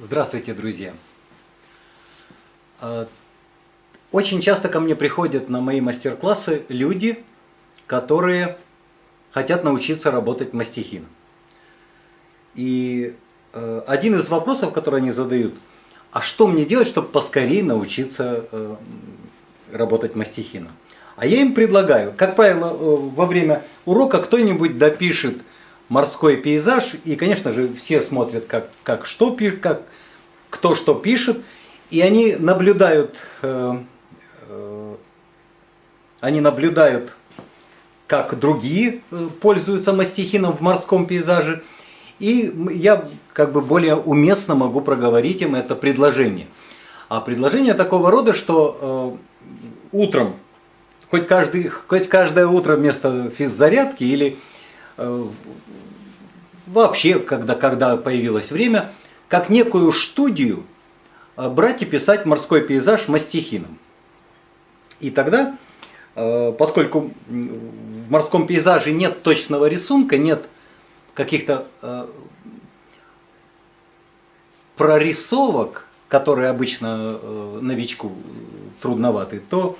Здравствуйте, друзья! А, очень часто ко мне приходят на мои мастер-классы люди, которые хотят научиться работать мастихином. И э, один из вопросов, который они задают, а что мне делать, чтобы поскорее научиться э, работать мастихином? А я им предлагаю, как правило, э, во время урока кто-нибудь допишет морской пейзаж, и, конечно же, все смотрят, как, как что пишет, как, кто что пишет, и они наблюдают, э, э, они наблюдают, как другие э, пользуются мастихином в морском пейзаже, и я как бы более уместно могу проговорить им это предложение. А предложение такого рода, что э, утром, хоть, каждый, хоть каждое утро вместо физзарядки или э, вообще, когда, когда появилось время, как некую студию э, брать и писать морской пейзаж мастихином. И тогда, э, поскольку в морском пейзаже нет точного рисунка, нет каких-то э, прорисовок, которые обычно новичку трудноваты, то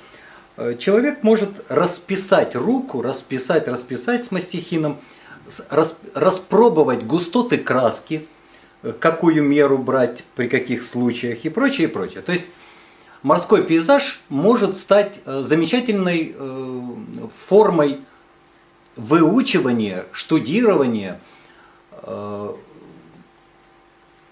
человек может расписать руку, расписать, расписать с мастихином, распробовать густоты краски, э, какую меру брать, при каких случаях и прочее, и прочее. То есть морской пейзаж может стать э, замечательной э, формой выучивания, штудирования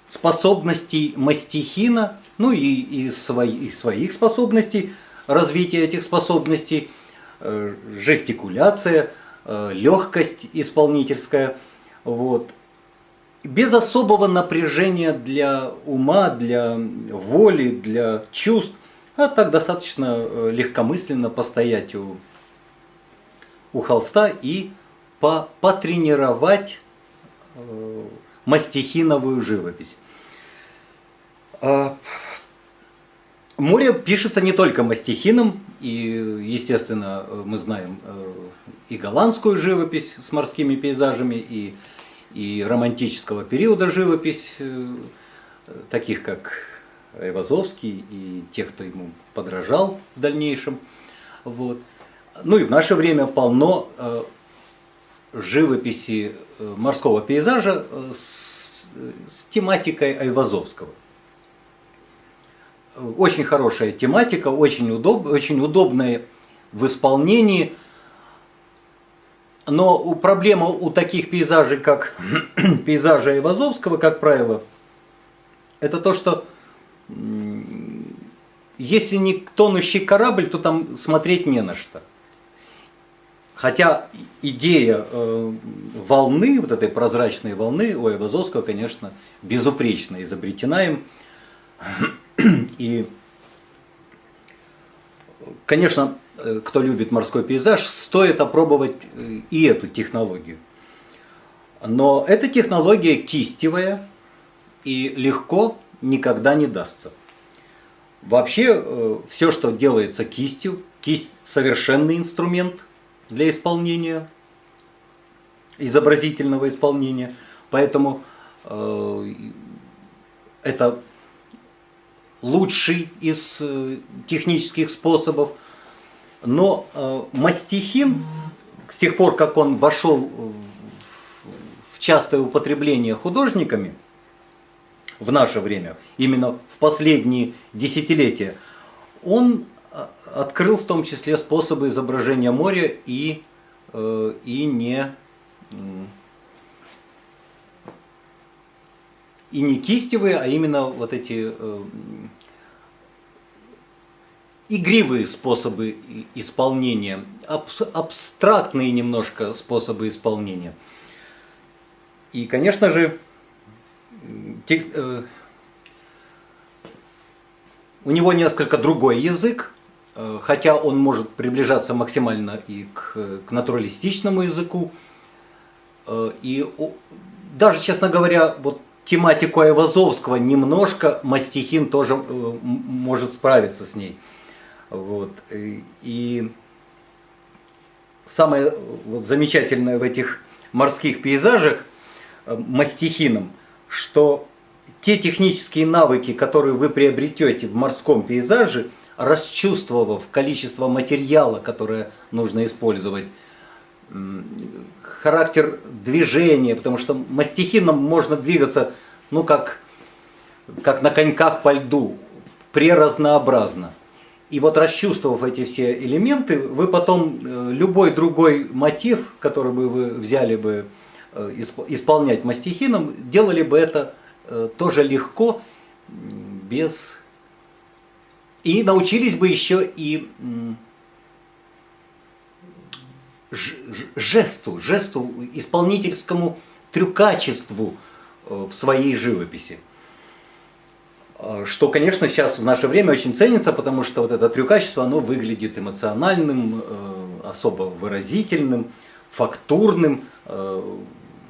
способностей мастихина, ну и, и, свои, и своих способностей, развития этих способностей, жестикуляция – легкость исполнительская, вот. без особого напряжения для ума, для воли, для чувств, а так достаточно э, легкомысленно постоять у, у холста и по, потренировать э, мастихиновую живопись. А, Море пишется не только мастихином, и, естественно, мы знаем э, и голландскую живопись с морскими пейзажами, и, и романтического периода живопись, э, таких как Айвазовский и тех, кто ему подражал в дальнейшем. Вот. Ну и в наше время полно э, живописи морского пейзажа с, с тематикой Айвазовского очень хорошая тематика, очень, удоб, очень удобная в исполнении. Но проблема у таких пейзажей, как пейзажи Айвазовского, как правило, это то, что если не тонущий корабль, то там смотреть не на что. Хотя идея э, волны, вот этой прозрачной волны у Айвазовского, конечно, безупречно изобретена им. И, конечно, э, кто любит морской пейзаж, стоит опробовать э, и эту технологию. Но эта технология кистевая и легко никогда не дастся. Вообще, э, все, что делается кистью, кисть совершенный инструмент для исполнения, изобразительного исполнения. Поэтому это лучший из э, технических способов. Но э, мастихин, с тех пор, как он вошел в частое употребление художниками в наше время, именно в последние десятилетия, он э, открыл в том числе способы изображения моря и, и не и не кистевые, а именно вот эти э, игривые способы исполнения, аб абстрактные немножко способы исполнения. И, конечно же, э, у него несколько другой язык, э, хотя он может приближаться максимально и к, к натуралистичному языку. Э, и даже, честно говоря, вот тематику Айвазовского немножко Мастихин тоже э, может справиться с ней. Вот. И самое вот, замечательное в этих морских пейзажах э, Мастихином, что те технические навыки, которые вы приобретете в морском пейзаже, расчувствовав количество материала, которое нужно использовать, характер движения, потому что мастихином можно двигаться, ну, как, как на коньках по льду, преразнообразно. И вот расчувствовав эти все элементы, вы потом э, любой другой мотив, который бы вы взяли бы э, исполнять мастихином, делали бы это э, тоже легко, без... И научились бы еще и жесту, жесту, исполнительскому трюкачеству в своей живописи. А, что, конечно, сейчас в наше время очень ценится, потому что вот это трюкачество, оно выглядит эмоциональным, э, особо выразительным, фактурным. Э,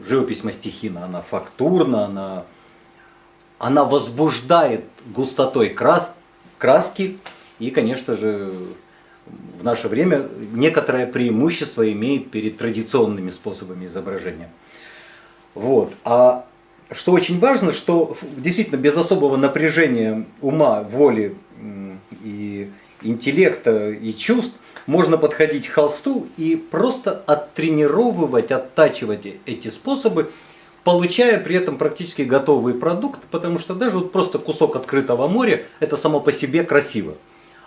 живопись Мастихина, она фактурна, она, она возбуждает густотой крас, краски. И, конечно же, в наше время некоторое преимущество имеет перед традиционными способами изображения. Вот. А что очень важно, что действительно без особого напряжения ума, воли и интеллекта и чувств можно подходить к холсту и просто оттренировывать, оттачивать эти способы, получая при этом практически готовый продукт, потому что даже вот просто кусок открытого моря, это само по себе красиво.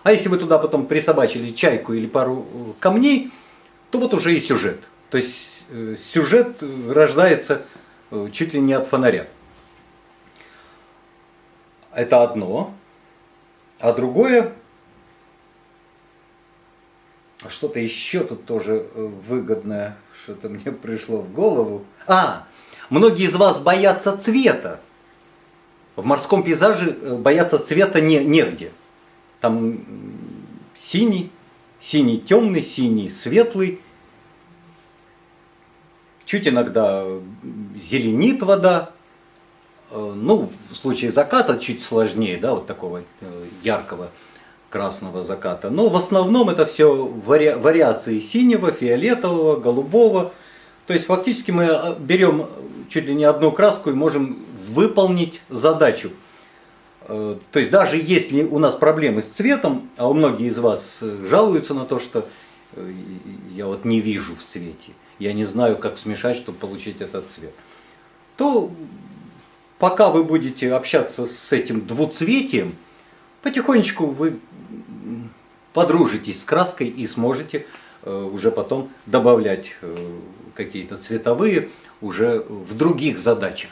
А если вы туда потом присобачили чайку или пару э, камней, то вот уже и сюжет. То есть э, сюжет рождается Э, чуть ли не от фонаря. Это одно. А другое, а что-то еще тут тоже выгодное, что-то мне пришло в голову. А, многие из вас боятся цвета. В морском пейзаже бояться цвета не, негде. Там синий, синий темный, синий светлый, чуть иногда зеленит вода. Э, ну, в случае заката чуть сложнее, да, вот такого э, яркого красного заката. Но в основном это все вари вариации синего, фиолетового, голубого. То есть фактически мы э, берем чуть ли не одну краску и можем выполнить задачу. То есть даже если у нас проблемы с цветом, а у многих из вас жалуются на то, что я вот не вижу в цвете, я не знаю, как смешать, чтобы получить этот цвет, то пока вы будете общаться с этим двуцветием, потихонечку вы подружитесь с краской и сможете э, уже потом добавлять э, какие-то цветовые уже в других задачах.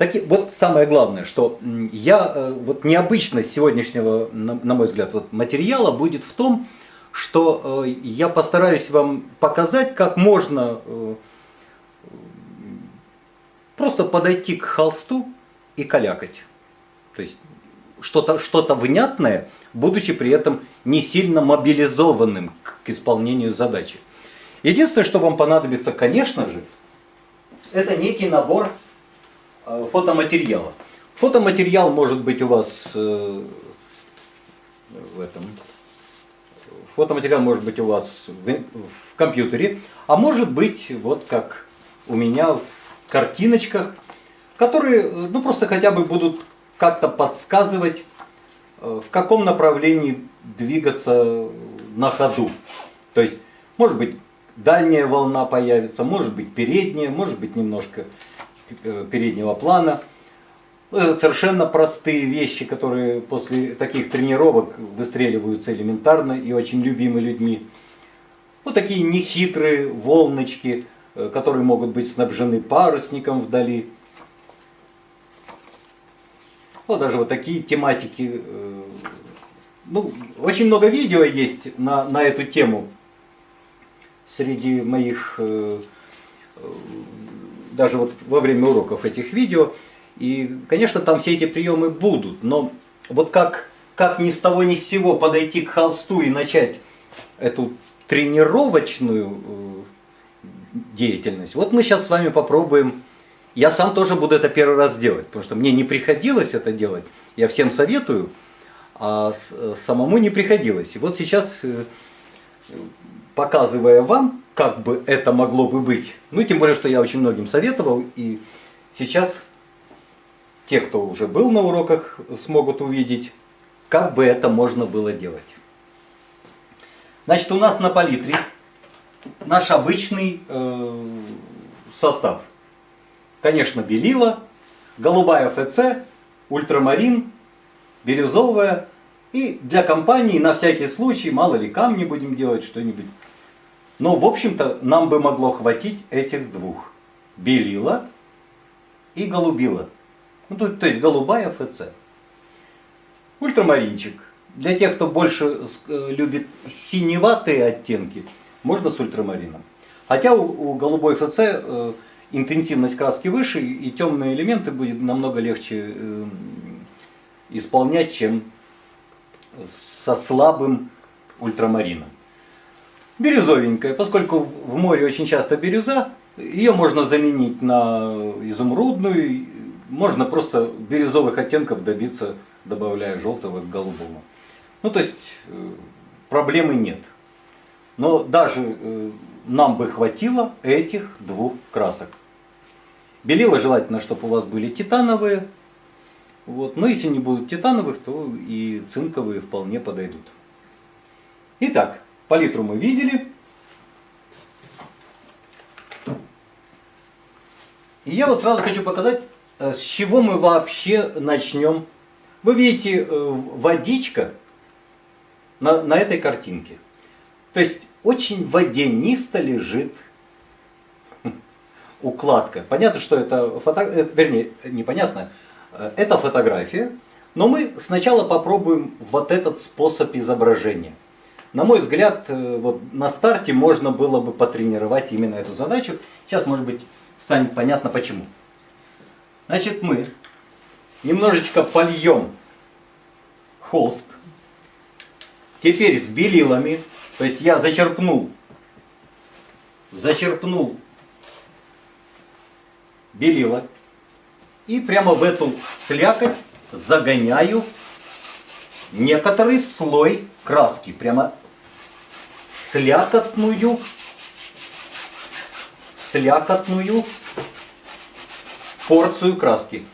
Так, вот самое главное, что я, э, вот необычность сегодняшнего, на мой взгляд, вот материала будет в том, что э, я постараюсь вам показать, как можно э, просто подойти к холсту и калякать. То есть что-то что, -то, внятное, будучи при этом не сильно мобилизованным к, исполнению задачи. Единственное, что вам понадобится, конечно же, это некий набор фотоматериала. Фотоматериал может быть у вас в этом Фотоматериал может быть у вас в, в компьютере, а может быть, вот как у меня в картиночках, которые ну, просто хотя бы будут как-то подсказывать, э, в каком направлении двигаться на ходу. То есть, может быть, дальняя волна появится, может быть, передняя, может быть, немножко э, переднего плана. Ну, совершенно простые вещи, которые после таких тренировок выстреливаются элементарно и очень любимы людьми. Вот такие нехитрые волночки, э, которые могут быть снабжены парусником вдали. Вот даже вот такие тематики. Э, ну, очень много видео есть на, на эту тему среди моих, э, даже вот во время уроков этих видео. И, конечно, там все эти приемы будут, но вот как, как ни с того ни с сего подойти к холсту и начать эту тренировочную э, деятельность, вот мы сейчас с вами попробуем. Я сам тоже буду это первый раз делать, потому что мне не приходилось это делать. Я всем советую, а самому не приходилось. И вот сейчас, э, показывая вам, как бы это могло бы быть, ну тем более, что я очень многим советовал, и сейчас те, кто уже был на уроках, смогут увидеть, как бы это можно было делать. Значит, у нас на палитре наш обычный э, состав. Конечно, белила, голубая ФЦ, ультрамарин, бирюзовая. И для компании на всякий случай, мало ли камни будем делать, что-нибудь. Но, в общем-то, нам бы могло хватить этих двух. Белила и голубила. Ну, то, то есть голубая ФЦ. Ультрамаринчик. Для тех, кто больше э, любит синеватые оттенки, можно с ультрамарином. Хотя у, у голубой ФЦ э, интенсивность краски выше, и темные элементы будет намного легче э, исполнять, чем со слабым ультрамарином. Бирюзовенькая, поскольку в море очень часто бирюза, ее можно заменить на изумрудную, можно просто бирюзовых оттенков добиться, добавляя желтого к голубому. Ну, то есть э, проблемы нет. Но даже э, нам бы хватило этих двух красок. Белила желательно, чтобы у вас были титановые. Вот. Но если не будут титановых, то и цинковые вполне подойдут. Итак, палитру мы видели. И я вот сразу хочу показать, э, с чего мы вообще начнем. Вы видите, водичка на, на этой картинке. То есть очень водянисто лежит укладка. Понятно, что это фото... вернее, непонятно, это фотография, но мы сначала попробуем вот этот способ изображения. На мой взгляд, э, вот на старте можно было бы потренировать именно эту задачу. Сейчас, может быть, станет понятно почему. Значит, мы немножечко польем холст Теперь с белилами, то есть я зачерпнул, зачерпнул белила и прямо в эту слякоть загоняю некоторый слой краски. Прямо слякотную, слякотную порцию краски.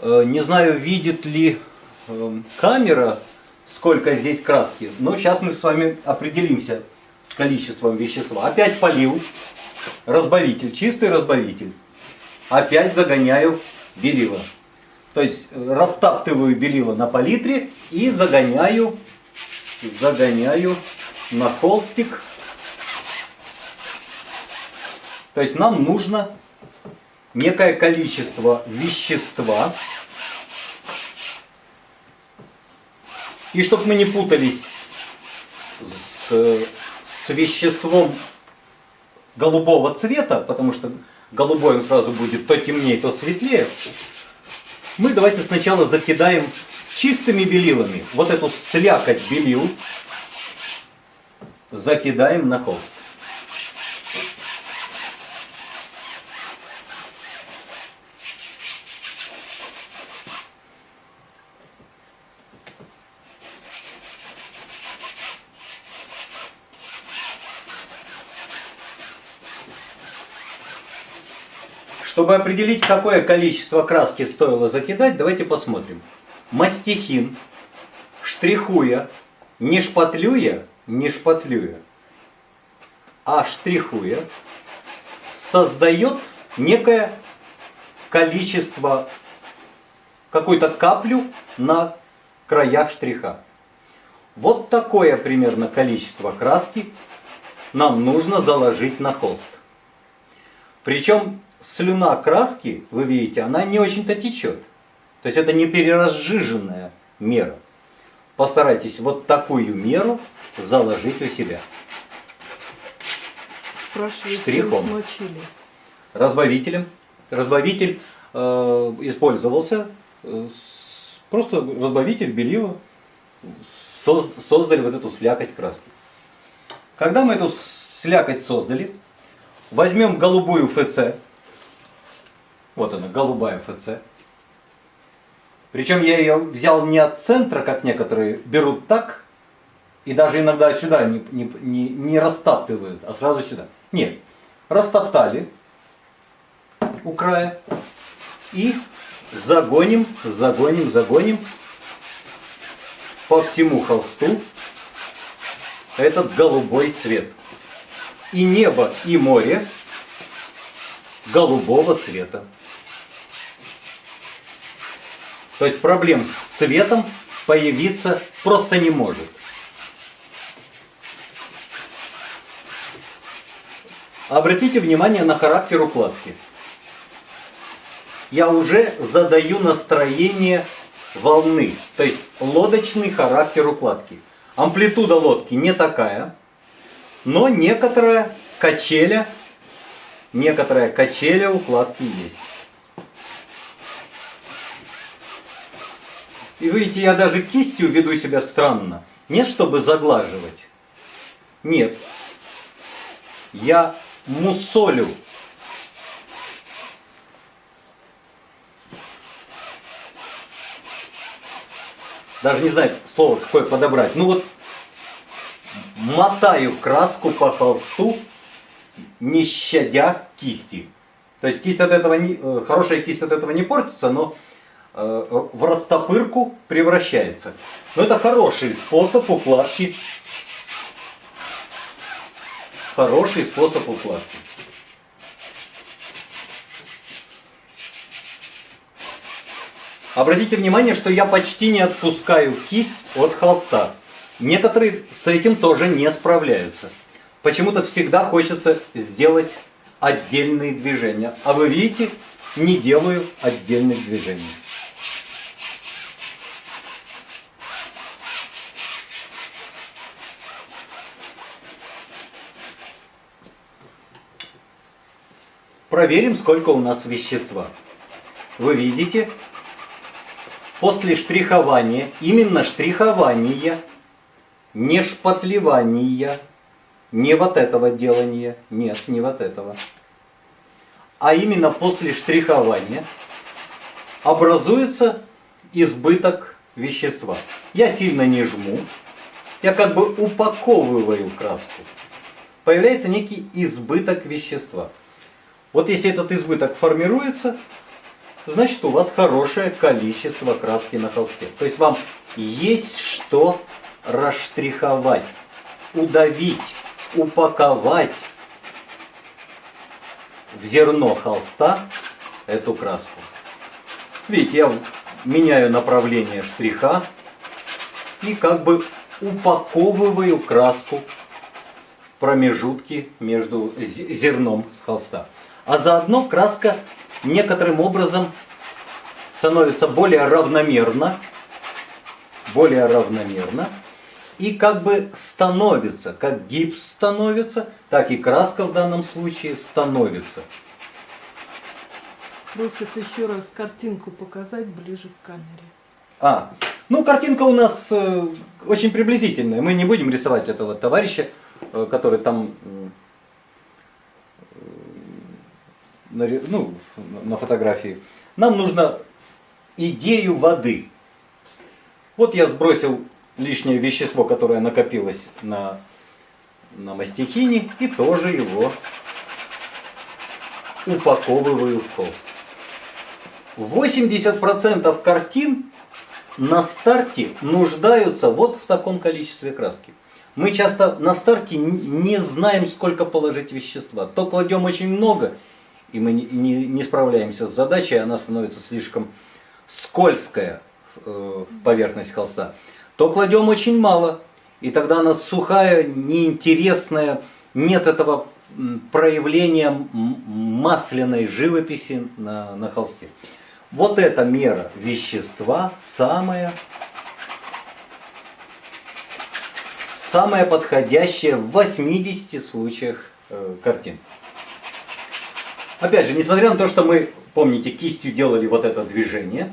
Э, не знаю, видит ли эм, камера сколько здесь краски. Но сейчас мы с вами определимся с количеством вещества. Опять полил разбавитель, чистый разбавитель. Опять загоняю белила. То есть э, растаптываю белила на палитре и загоняю, загоняю на холстик. То есть нам нужно некое количество вещества, И чтобы мы не путались с, с веществом голубого цвета, потому что голубой он сразу будет то темнее, то светлее, мы давайте сначала закидаем чистыми белилами. Вот эту слякоть белил закидаем на холст. Чтобы определить, какое количество краски стоило закидать, давайте посмотрим. Мастихин, штрихуя, не шпатлюя, не шпатлюя, а штрихуя, создает некое количество, какую-то каплю на краях штриха. Вот такое примерно количество краски нам нужно заложить на холст. Причем слюна краски, вы видите, она не очень-то течет. То есть это не переразжиженная мера. Постарайтесь вот такую меру заложить у себя. Штрихом. Смочили. Разбавителем. Разбавитель э, использовался. Э, просто разбавитель белила. создали вот эту слякоть краски. Когда мы эту слякоть создали, возьмем голубую ФЦ, вот она, голубая ФЦ. Причем я ее взял не от центра, как некоторые берут так, и даже иногда сюда не, не, не, не растаптывают, а сразу сюда. Нет, растоптали у края и загоним, загоним, загоним по всему холсту этот голубой цвет. И небо, и море голубого цвета. То есть проблем с цветом появиться просто не может. Обратите внимание на характер укладки. Я уже задаю настроение волны, то есть лодочный характер укладки. Амплитуда лодки не такая, но некоторая качеля, некоторая качеля укладки есть. И видите, я даже кистью веду себя странно. Не чтобы заглаживать. Нет. Я мусолю. Даже не знаю слово какое подобрать. Ну вот мотаю краску по холсту, не щадя кисти. То есть кисть от этого не, э, хорошая кисть от этого не портится, но в растопырку превращается. Но это хороший способ укладки. Хороший способ укладки. Обратите внимание, что я почти не отпускаю кисть от холста. Некоторые с этим тоже не справляются. Почему-то всегда хочется сделать отдельные движения. А вы видите, не делаю отдельных движений. Проверим, сколько у нас вещества. Вы видите, после штрихования, именно штрихования, не шпатлевания, не вот этого делания, нет, не вот этого, а именно после штрихования образуется избыток вещества. Я сильно не жму, я как бы упаковываю краску. Появляется некий избыток вещества. Вот если этот избыток формируется, значит у вас хорошее количество краски на холсте. То есть вам есть что расштриховать, удавить, упаковать в зерно холста эту краску. Видите, я меняю направление штриха и как бы упаковываю краску в промежутке между зерном холста а заодно краска некоторым образом становится более равномерно, более равномерно, и как бы становится, как гипс становится, так и краска в данном случае становится. Просят еще раз картинку показать ближе к камере. А, ну картинка у нас э, очень приблизительная. Мы не будем рисовать этого товарища, э, который там на, ну, на фотографии, нам нужно идею воды. Вот я сбросил лишнее вещество, которое накопилось на, на мастихине, и тоже его упаковываю в холст. 80% картин на старте нуждаются вот в таком количестве краски. Мы часто на старте не знаем, сколько положить вещества. То кладем очень много, и мы не, не, не справляемся с задачей, она становится слишком скользкая э, поверхность холста, то кладем очень мало, и тогда она сухая, неинтересная, нет этого проявления масляной живописи на, на холсте. Вот эта мера вещества самая, самая подходящая в 80 случаях э, картин. Опять же, несмотря на то, что мы, помните, кистью делали вот это движение,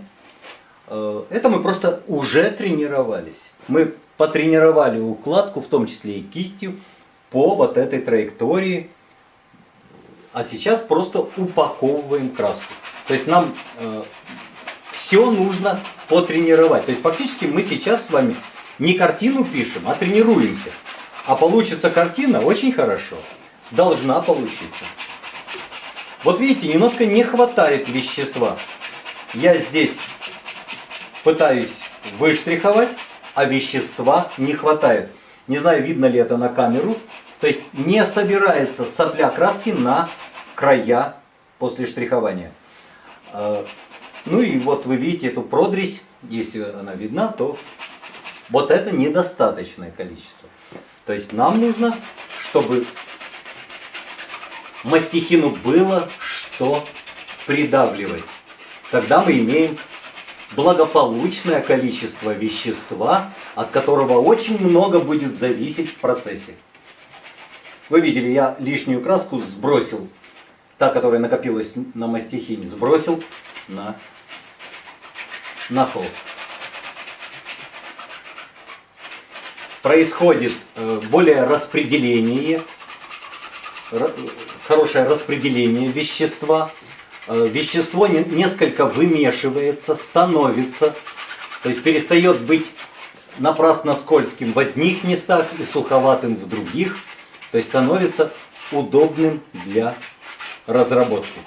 э, это мы просто уже тренировались. Мы потренировали укладку, в том числе и кистью, по вот этой траектории. А сейчас просто упаковываем краску. То есть нам э, все нужно потренировать. То есть фактически мы сейчас с вами не картину пишем, а тренируемся. А получится картина очень хорошо. Должна получиться. Вот видите, немножко не хватает вещества. я здесь пытаюсь выштриховать, а вещества не хватает. Не знаю, видно ли это на камеру. То есть не собирается сопля краски на края после штрихования. А, ну и вот вы видите эту продресь, если она видна, то вот это недостаточное количество. То есть нам нужно, чтобы мастихину было что придавливать. Тогда мы имеем благополучное количество вещества, от которого очень много будет зависеть в процессе. Вы видели, я лишнюю краску сбросил, та, которая накопилась на мастихине, сбросил на, на холст. Происходит э, более распределение, хорошее распределение вещества, Э, вещество несколько вымешивается, становится, то есть перестает быть напрасно скользким в одних местах и суховатым в других, то есть становится удобным для разработки.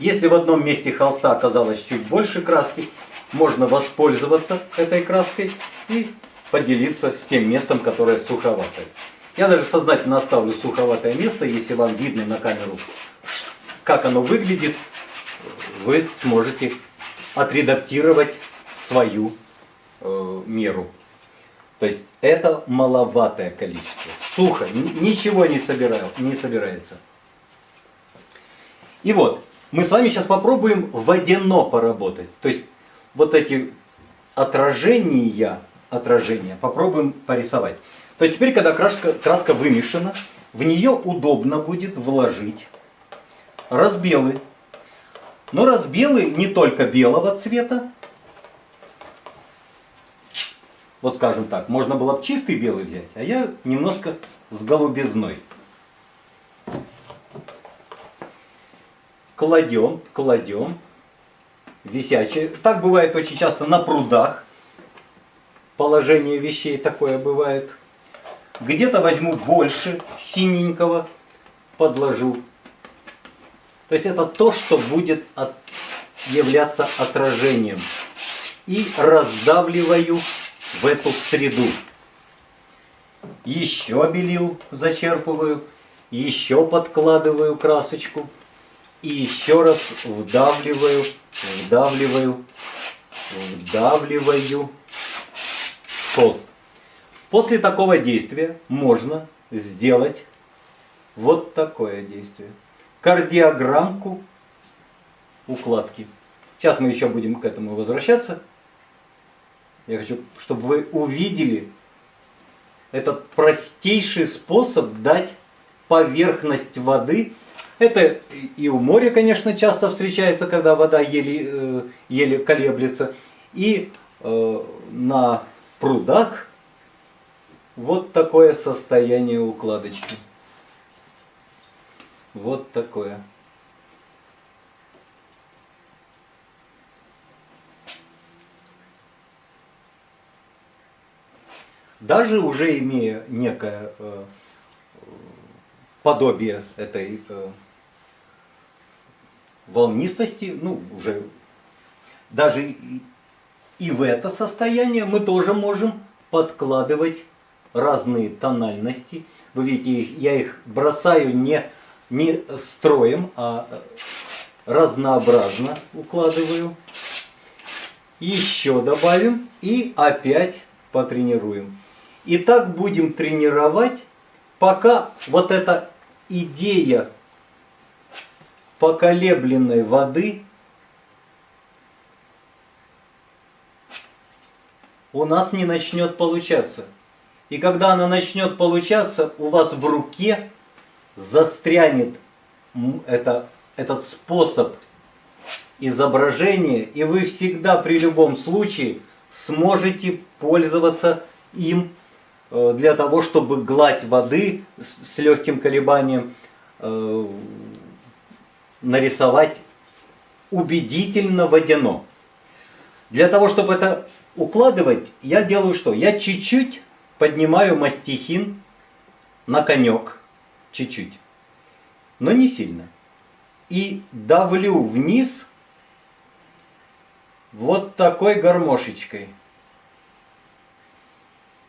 Если в одном месте холста оказалось чуть больше краски, можно воспользоваться этой краской и поделиться с тем местом, которое суховатое. Я даже сознательно оставлю суховатое место, если вам видно на камеру, как оно выглядит, вы сможете отредактировать свою э, меру. То есть это маловатое количество. Сухо, ничего не, собираю, не собирается. И вот, мы с вами сейчас попробуем водяно поработать. То есть вот эти отражения, отражения попробуем порисовать. То есть теперь, когда краска, краска вымешана, в нее удобно будет вложить разбелы. Но разбелы не только белого цвета. Вот скажем так, можно было бы чистый белый взять, а я немножко с голубизной. Кладем, кладем висячие. Так бывает очень часто на прудах. Положение вещей такое бывает. Где-то возьму больше синенького, подложу. То есть это то, что будет от, являться отражением. И раздавливаю в эту среду. Еще белил зачерпываю, еще подкладываю красочку. И еще раз вдавливаю, вдавливаю, вдавливаю холст. После такого действия можно сделать вот такое действие. Кардиограммку укладки. Сейчас мы еще будем к этому возвращаться. Я хочу, чтобы вы увидели этот простейший способ дать поверхность воды это и у моря, конечно, часто встречается, когда вода еле, э, еле колеблется. И э, на прудах вот такое состояние укладочки. Вот такое. Даже уже имея некое э, подобие этой волнистости, ну, уже даже и в это состояние мы тоже можем подкладывать разные тональности. Вы видите, я их бросаю не, не строем, а разнообразно укладываю. Еще добавим и опять потренируем. И так будем тренировать, пока вот эта идея поколебленной воды у нас не начнет получаться. И когда она начнет получаться, у вас в руке застрянет это, этот способ изображения, и вы всегда при любом случае сможете пользоваться им э, для того, чтобы гладь воды с легким колебанием э, нарисовать убедительно водяно. Для того, чтобы это укладывать, я делаю что? Я чуть-чуть поднимаю мастихин на конек. Чуть-чуть. Но не сильно. И давлю вниз вот такой гармошечкой.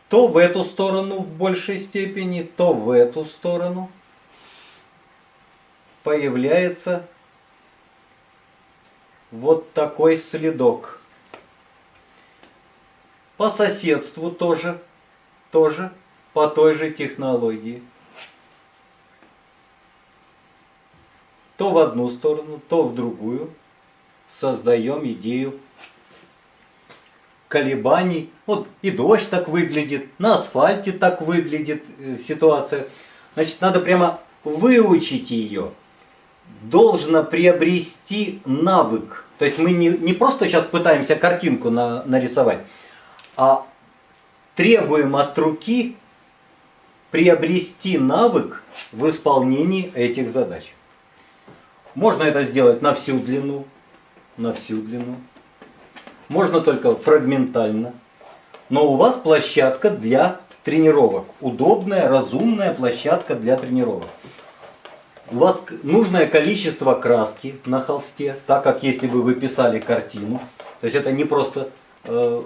То в эту сторону в большей степени, то в эту сторону появляется вот такой следок. По соседству тоже, тоже по той же технологии. То в одну сторону, то в другую создаем идею колебаний. Вот и дождь так выглядит, на асфальте так выглядит э, ситуация. Значит, надо прямо выучить ее. Должно приобрести навык. То есть мы не, не просто сейчас пытаемся картинку на, нарисовать, а требуем от руки приобрести навык в исполнении этих задач. Можно это сделать на всю длину, на всю длину. Можно только фрагментально. Но у вас площадка для тренировок. Удобная, разумная площадка для тренировок. У вас нужное количество краски на холсте, так как если бы вы писали картину. То есть это не просто э,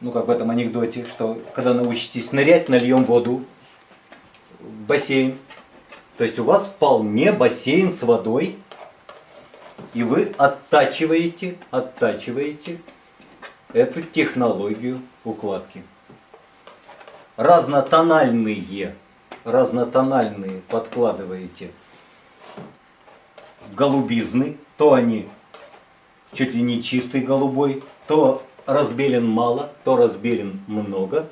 ну как в этом анекдоте, что когда научитесь нырять, нальем воду в бассейн. То есть у вас вполне бассейн с водой, и вы оттачиваете, оттачиваете эту технологию укладки. Разнотональные, разнотональные подкладываете голубизны, то они чуть ли не чистый голубой, то разбелен мало, то разбелен много.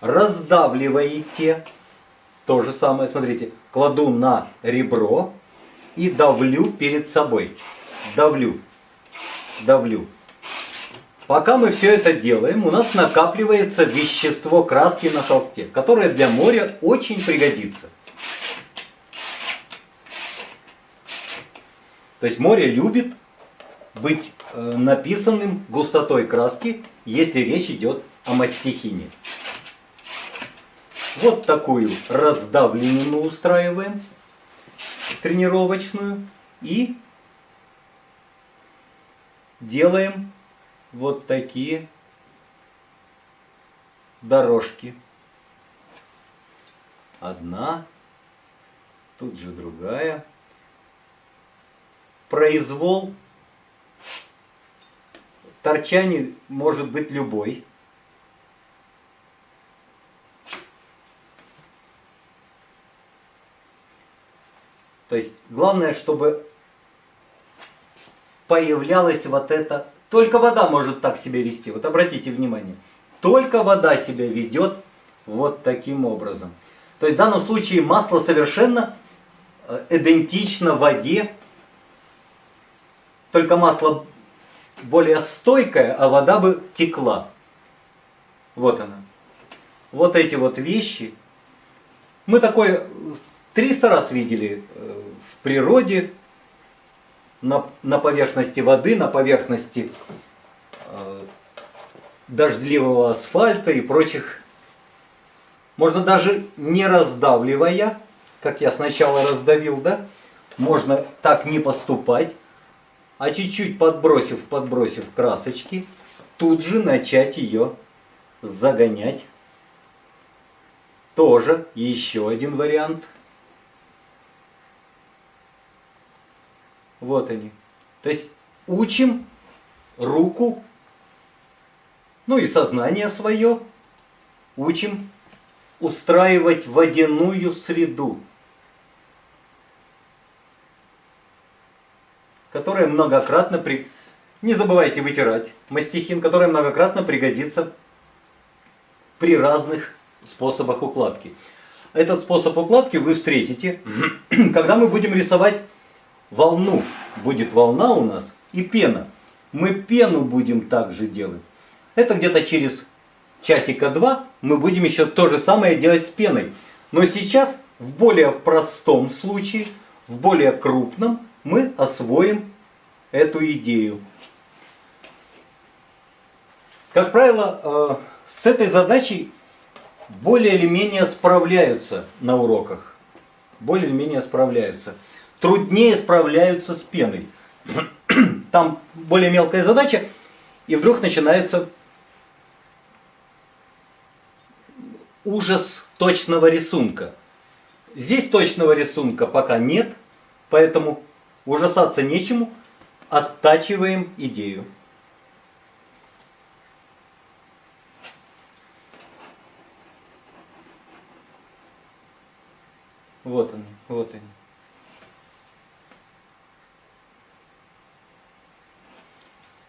Раздавливаете. То же самое, смотрите, кладу на ребро и давлю перед собой. Давлю, давлю. Пока мы все это делаем, у нас накапливается вещество краски на холсте, которое для моря очень пригодится. То есть море любит быть э, написанным густотой краски, если речь идет о мастихине. Вот такую раздавленную устраиваем, тренировочную, и делаем вот такие дорожки. Одна, тут же другая. Произвол торчаний может быть любой. То есть главное, чтобы появлялась вот это... Только вода может так себя вести. Вот обратите внимание. Только вода себя ведет вот таким образом. То есть в данном случае масло совершенно э, идентично воде. Только масло более стойкая, а вода бы текла. Вот она. Вот эти вот вещи. Мы такое 300 раз видели э, в природе, на, на поверхности воды, на поверхности э, дождливого асфальта и прочих. Можно даже не раздавливая, как я сначала раздавил, да, можно так не поступать, а чуть-чуть подбросив, подбросив красочки, тут же начать ее загонять. Тоже еще один вариант. Вот они. То есть учим руку, ну и сознание свое, учим устраивать водяную среду. которая многократно при... Не забывайте вытирать мастихин, который многократно пригодится при разных способах укладки. Этот способ укладки вы встретите, когда мы будем рисовать волну. Будет волна у нас и пена. Мы пену будем также делать. Это где-то через часика два мы будем еще то же самое делать с пеной. Но сейчас в более простом случае, в более крупном, мы освоим эту идею. Как правило, э, с этой задачей более или менее справляются на уроках. Более или менее справляются. Труднее справляются с пеной. Там более мелкая задача, и вдруг начинается ужас точного рисунка. Здесь точного рисунка пока нет, поэтому ужасаться нечему, оттачиваем идею. Вот они, вот они.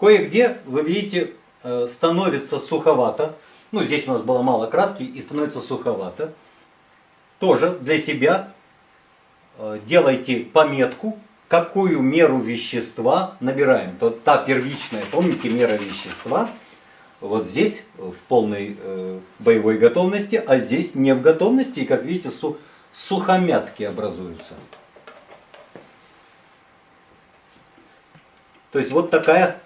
Кое-где, вы видите, э, становится суховато. Ну, здесь у нас было мало краски и становится суховато. Тоже для себя э, делайте пометку, какую меру вещества набираем. То, та первичная, помните, мера вещества, вот здесь в полной э, боевой готовности, а здесь не в готовности. И, как видите, су сухомятки образуются. То есть вот такая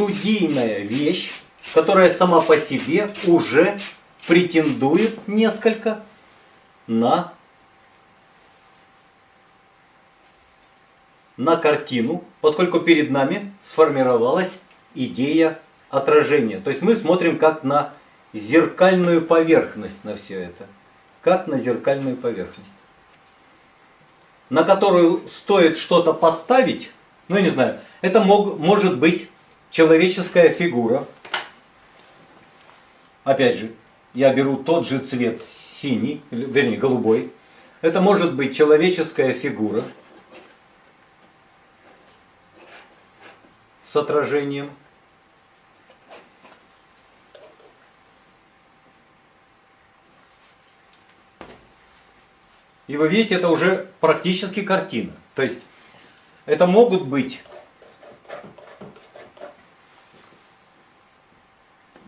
студийная вещь, которая сама по себе уже претендует несколько на, на картину, поскольку перед нами сформировалась идея отражения. То есть мы смотрим как на зеркальную поверхность на все это как на зеркальную поверхность, на которую стоит что-то поставить, ну я не знаю, это мог, может быть человеческая фигура. Опять же, я беру тот же цвет синий, вернее голубой. Это может быть человеческая фигура с отражением. И вы видите, это уже практически картина. То есть это могут быть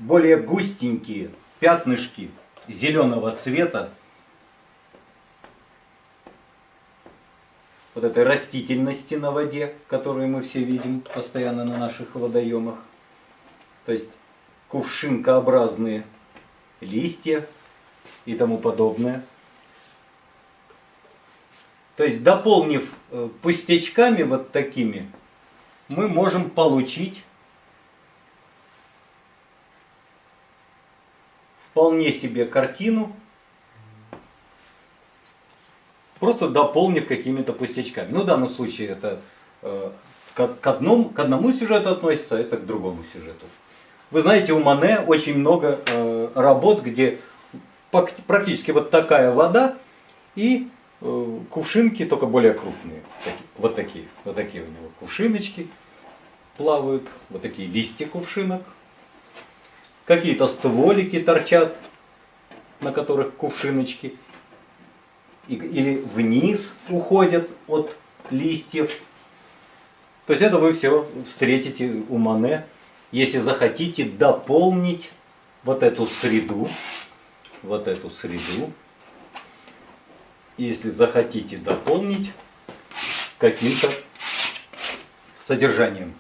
более густенькие пятнышки зеленого цвета вот этой растительности на воде, которую мы все видим постоянно на наших водоемах. То есть кувшинкообразные листья и тому подобное. То есть дополнив э, пустячками вот такими, мы можем получить вполне себе картину, просто дополнив какими-то пустячками. Ну, в данном случае это э, к, одному, к одному сюжету относится, а это к другому сюжету. Вы знаете, у Мане очень много э, работ, где практически вот такая вода и Э, кувшинки, только более крупные. Вот такие, вот такие у него кувшиночки плавают, вот такие листья кувшинок. Какие-то стволики торчат, на которых кувшиночки. Или вниз уходят от листьев. То есть это вы все встретите у Мане, если захотите дополнить вот эту среду, вот эту среду если захотите дополнить каким-то содержанием.